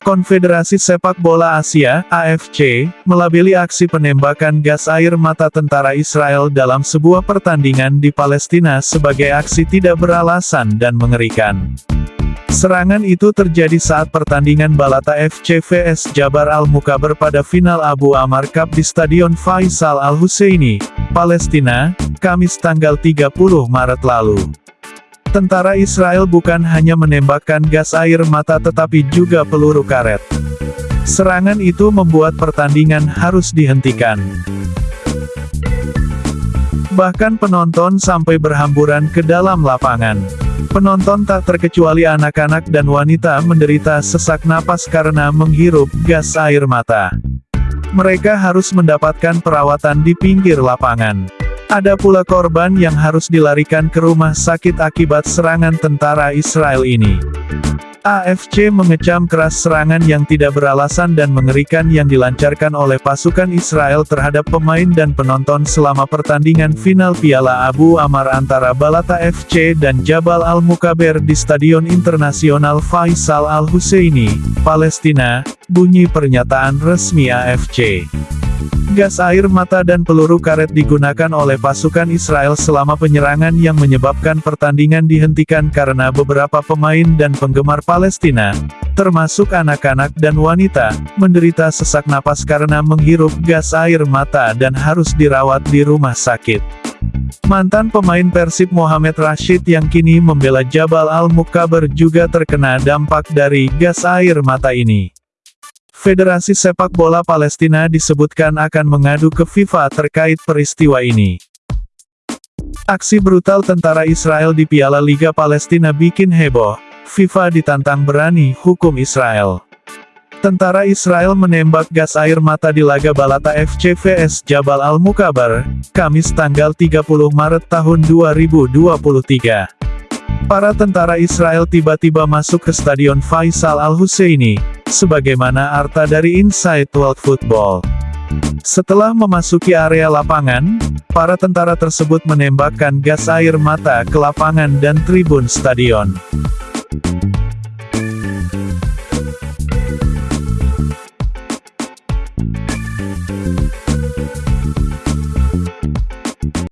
Konfederasi Sepak Bola Asia, AFC, melabeli aksi penembakan gas air mata tentara Israel dalam sebuah pertandingan di Palestina sebagai aksi tidak beralasan dan mengerikan. Serangan itu terjadi saat pertandingan Balata FC vs Jabar Al-Mukaber pada final Abu Amar Cup di Stadion Faisal Al-Husaini, Palestina, Kamis tanggal 30 Maret lalu. Tentara Israel bukan hanya menembakkan gas air mata tetapi juga peluru karet. Serangan itu membuat pertandingan harus dihentikan. Bahkan penonton sampai berhamburan ke dalam lapangan. Penonton tak terkecuali anak-anak dan wanita menderita sesak napas karena menghirup gas air mata. Mereka harus mendapatkan perawatan di pinggir lapangan. Ada pula korban yang harus dilarikan ke rumah sakit akibat serangan tentara Israel ini. AFC mengecam keras serangan yang tidak beralasan dan mengerikan yang dilancarkan oleh pasukan Israel terhadap pemain dan penonton selama pertandingan final Piala Abu Amar antara Balata FC dan Jabal Al-Mukaber di Stadion Internasional Faisal Al-Husaini, Palestina, bunyi pernyataan resmi AFC. Gas air mata dan peluru karet digunakan oleh pasukan Israel selama penyerangan yang menyebabkan pertandingan dihentikan karena beberapa pemain dan penggemar Palestina, termasuk anak-anak dan wanita, menderita sesak napas karena menghirup gas air mata dan harus dirawat di rumah sakit. Mantan pemain Persib Mohamed Rashid yang kini membela Jabal Al-Mukaber juga terkena dampak dari gas air mata ini. Federasi Sepak Bola Palestina disebutkan akan mengadu ke FIFA terkait peristiwa ini. Aksi brutal tentara Israel di Piala Liga Palestina bikin heboh. FIFA ditantang berani hukum Israel. Tentara Israel menembak gas air mata di laga Balata FC vs Jabal Al-Mukabar, Kamis tanggal 30 Maret tahun 2023. Para tentara Israel tiba-tiba masuk ke Stadion Faisal Al-Husaini, sebagaimana arta dari Inside World Football. Setelah memasuki area lapangan, para tentara tersebut menembakkan gas air mata ke lapangan dan tribun stadion.